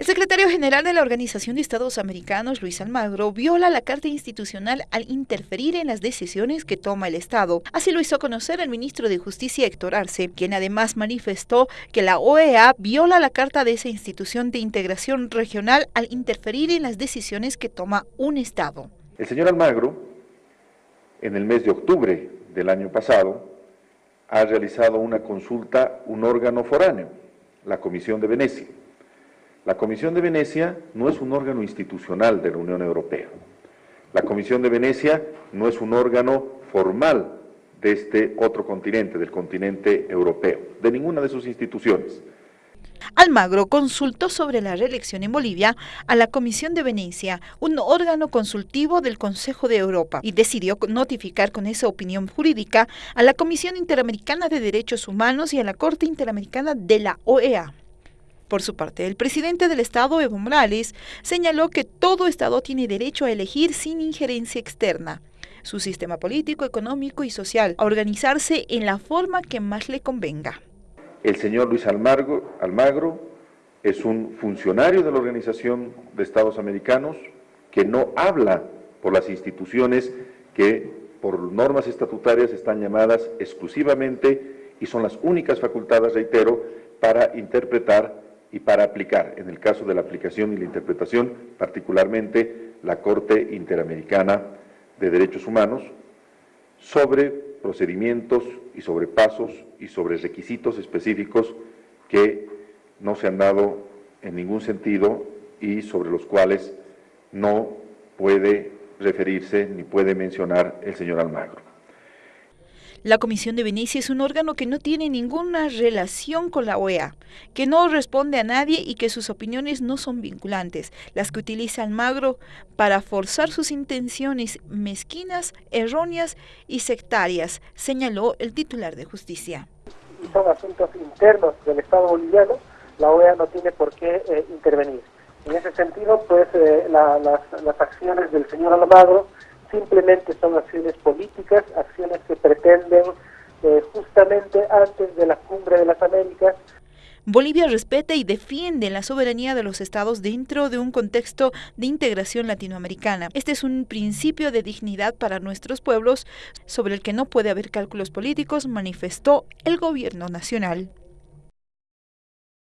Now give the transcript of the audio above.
El secretario general de la Organización de Estados Americanos, Luis Almagro, viola la Carta Institucional al interferir en las decisiones que toma el Estado. Así lo hizo conocer el ministro de Justicia, Héctor Arce, quien además manifestó que la OEA viola la Carta de esa institución de integración regional al interferir en las decisiones que toma un Estado. El señor Almagro, en el mes de octubre del año pasado, ha realizado una consulta un órgano foráneo, la Comisión de Venecia la Comisión de Venecia no es un órgano institucional de la Unión Europea. La Comisión de Venecia no es un órgano formal de este otro continente, del continente europeo, de ninguna de sus instituciones. Almagro consultó sobre la reelección en Bolivia a la Comisión de Venecia, un órgano consultivo del Consejo de Europa, y decidió notificar con esa opinión jurídica a la Comisión Interamericana de Derechos Humanos y a la Corte Interamericana de la OEA. Por su parte, el presidente del Estado, Evo Morales, señaló que todo Estado tiene derecho a elegir sin injerencia externa su sistema político, económico y social, a organizarse en la forma que más le convenga. El señor Luis Almagro, es un funcionario de la Organización de Estados Americanos que no habla por las instituciones que por normas estatutarias están llamadas exclusivamente y son las únicas facultadas, reitero, para interpretar y para aplicar, en el caso de la aplicación y la interpretación, particularmente la Corte Interamericana de Derechos Humanos, sobre procedimientos y sobre pasos y sobre requisitos específicos que no se han dado en ningún sentido y sobre los cuales no puede referirse ni puede mencionar el señor Almagro. La Comisión de Venecia es un órgano que no tiene ninguna relación con la OEA, que no responde a nadie y que sus opiniones no son vinculantes, las que utiliza Almagro para forzar sus intenciones mezquinas, erróneas y sectarias, señaló el titular de justicia. Son asuntos internos del Estado boliviano, la OEA no tiene por qué eh, intervenir. En ese sentido, pues eh, las, las acciones del señor Almagro simplemente son acciones políticas, acciones que pretenden eh, justamente antes de la cumbre de las Américas Bolivia respeta y defiende la soberanía de los estados dentro de un contexto de integración latinoamericana. Este es un principio de dignidad para nuestros pueblos sobre el que no puede haber cálculos políticos, manifestó el gobierno nacional.